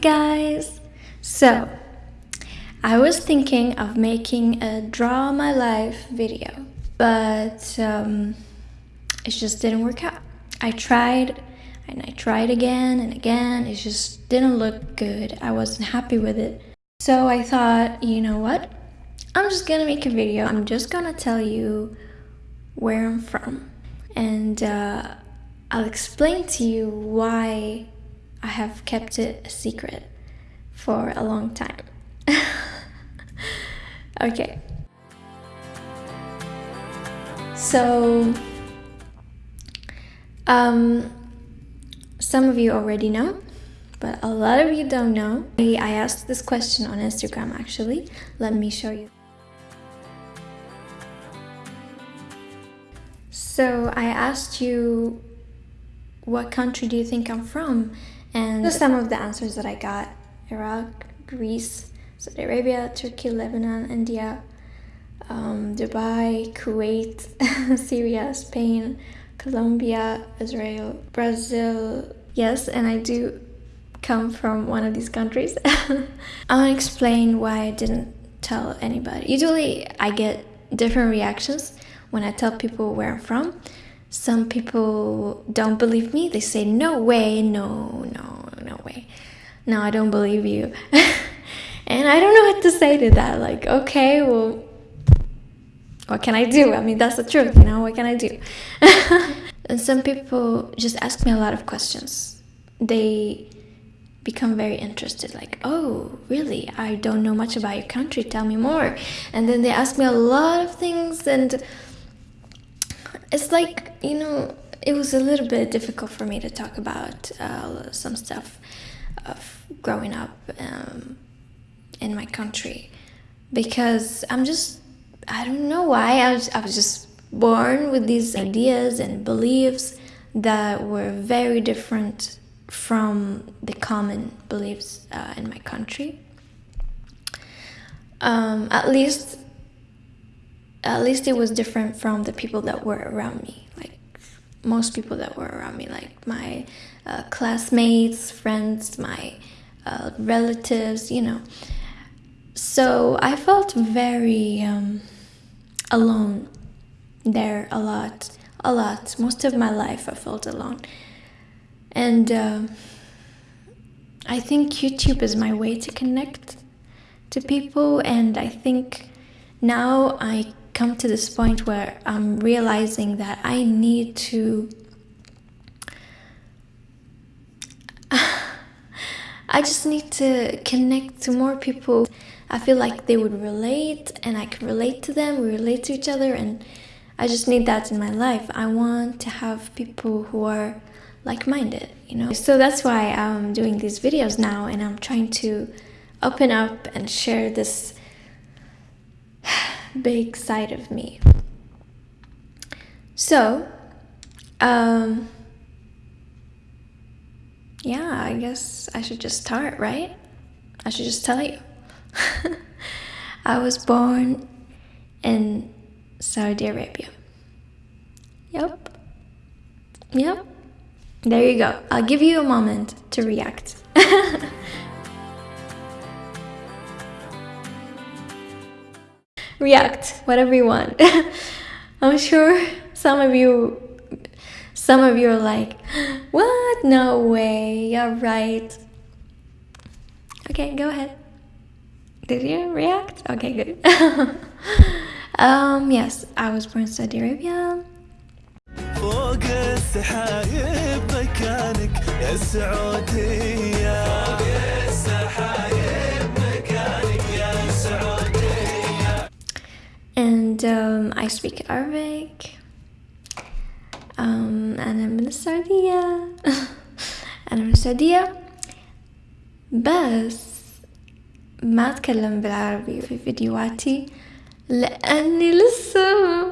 Guys! So, I was thinking of making a draw my life video, but um, it just didn't work out. I tried and I tried again and again, it just didn't look good. I wasn't happy with it. So I thought, you know what? I'm just gonna make a video. I'm just gonna tell you where I'm from and uh, I'll explain to you why I have kept it a secret for a long time. okay. So, um, some of you already know, but a lot of you don't know. I asked this question on Instagram actually. Let me show you. So I asked you, what country do you think I'm from? And some of the answers that I got Iraq, Greece, Saudi Arabia, Turkey, Lebanon, India, um, Dubai, Kuwait, Syria, Spain, Colombia, Israel, Brazil. Yes, and I do come from one of these countries. I want to explain why I didn't tell anybody. Usually I get different reactions when I tell people where I'm from. Some people don't believe me. They say, no way, no, no, no way. No, I don't believe you. and I don't know what to say to that. Like, okay, well, what can I do? I mean, that's the truth, you know, what can I do? and some people just ask me a lot of questions. They become very interested like oh really i don't know much about your country tell me more and then they ask me a lot of things and it's like you know it was a little bit difficult for me to talk about uh, some stuff of growing up um, in my country because I'm just I don't know why I was I was just born with these ideas and beliefs that were very different from the common beliefs uh, in my country. Um, at least at least it was different from the people that were around me like most people that were around me like my uh, classmates friends my uh, relatives you know. So i felt very um, alone there a lot a lot. Most of my life i felt alone. And uh, i think youtube is my way to connect to people and i think now i come to this point where I'm realizing that I need to I just need to connect to more people. I feel like they would relate and I can relate to them, we relate to each other and I just need that in my life. I want to have people who are like-minded, you know? So that's why I'm doing these videos now and I'm trying to open up and share this big side of me. So, um, yeah, I guess I should just start, right? I should just tell you. I was born in Saudi Arabia. Yep. Yep. There you go. I'll give you a moment to react. react whatever you want i'm sure some of you some of you are like what no way you're right okay go ahead did you react okay good um yes i was born in saudi arabia فوق السحايب مكانك يا سعوديه and um, I speak Arabic um, أنا من السعودية أنا من السعودية بس ما أتكلم بالعربي في فيديوهاتي لأني لسه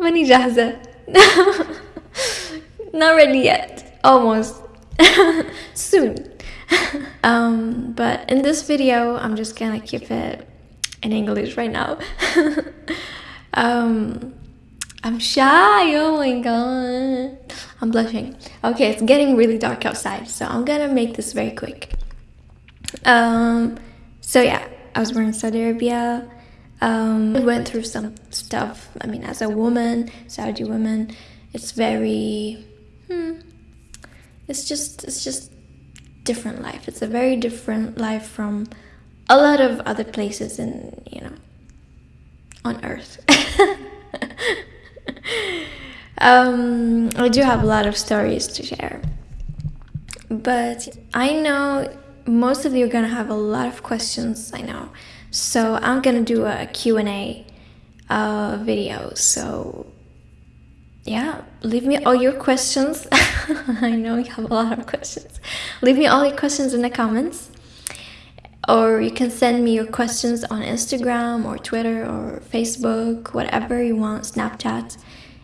ماني جاهزة not ready yet almost soon um, but in this video I'm just gonna keep it in English right now um, I'm shy. Oh my god. I'm blushing. Okay, it's getting really dark outside, so I'm gonna make this very quick. Um, so yeah, I was born in Saudi Arabia. Um, I went through some stuff. I mean, as a woman, Saudi woman, it's very. Hmm, it's just it's just different life. It's a very different life from a lot of other places in you know on Earth. um, I do have a lot of stories to share, but I know most of you are gonna have a lot of questions. I know, so I'm gonna do a Q and A uh, video. So yeah, leave me all your questions. I know you have a lot of questions. Leave me all your questions in the comments. Or you can send me your questions on Instagram or Twitter or Facebook, whatever you want, Snapchat,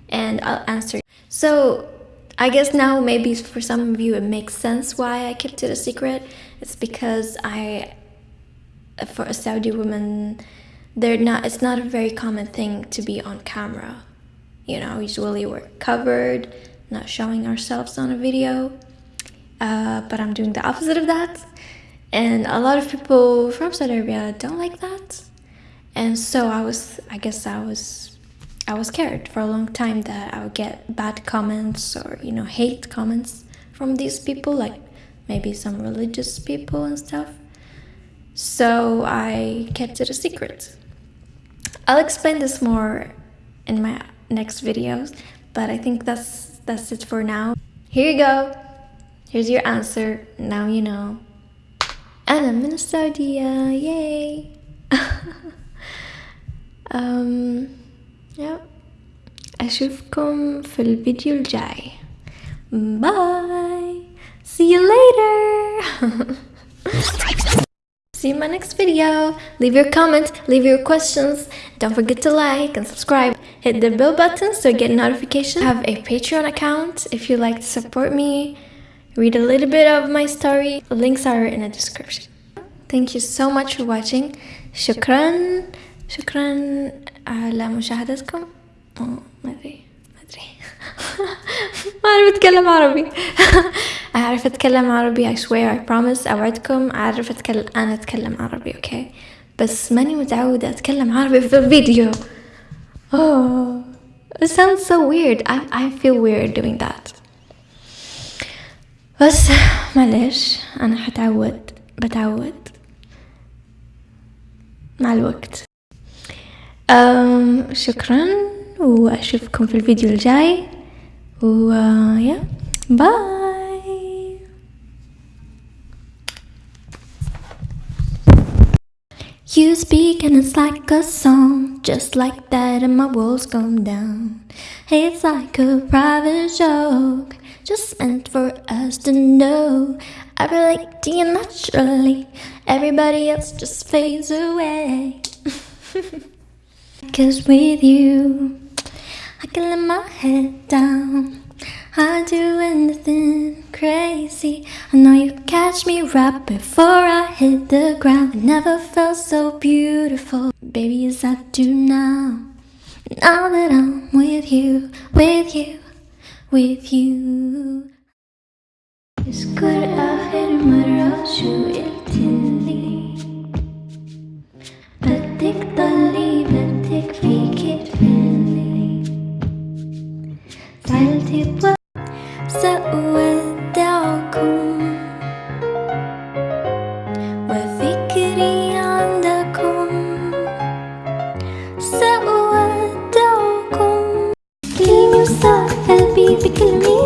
and I'll answer. So I guess now maybe for some of you it makes sense why I kept it a secret. It's because I, for a Saudi woman, they're not. It's not a very common thing to be on camera you know, usually we're covered, not showing ourselves on a video. Uh, but I'm doing the opposite of that. And a lot of people from Saudi Arabia don't like that. And so I was, I guess I was, I was scared for a long time that I would get bad comments or, you know, hate comments from these people, like maybe some religious people and stuff. So I kept it a secret. I'll explain this more in my next videos but I think that's that's it for now here you go here's your answer now you know أنا من السعودية yay um, yeah. أشوفكم في الفيديو الجاي bye see you later See you in my next video. Leave your comments, leave your questions. Don't forget to like and subscribe. Hit the bell button so you get notifications. I have a Patreon account if you'd like to support me. Read a little bit of my story. Links are in the description. Thank you so much for watching. شكرا شكرا على مشاهدتكم. ما ادري ما ادري ما اعرف اتكلم عربي أعرف أتكلم عربي I swear I promise أوعدكم أعرف أتكلم أنا أتكلم عربي أوكي okay? بس ماني متعودة أتكلم عربي في الفيديو oh it sounds so weird I, I feel weird doing that بس معلش أنا حتعود بتعود مع الوقت um, شكرا وأشوفكم في الفيديو الجاي و يا باي You speak and it's like a song, just like that, and my walls come down. It's like a private joke, to know. I relate to you naturally, everybody else just fades away. Cause with you, I can let my head down. I'd do anything crazy. I know you catch me right before I hit the ground. I never felt so beautiful, baby, as I do now. Now that I'm with you, with you, with you. اذكر آخر مرة شو قلتلي بدك ضلي بدك فيكي تفلي. زعلتي بوقت سأودعكم. وفكري عندكم. سأودعكم. كلمة وصار قلبي بكلمة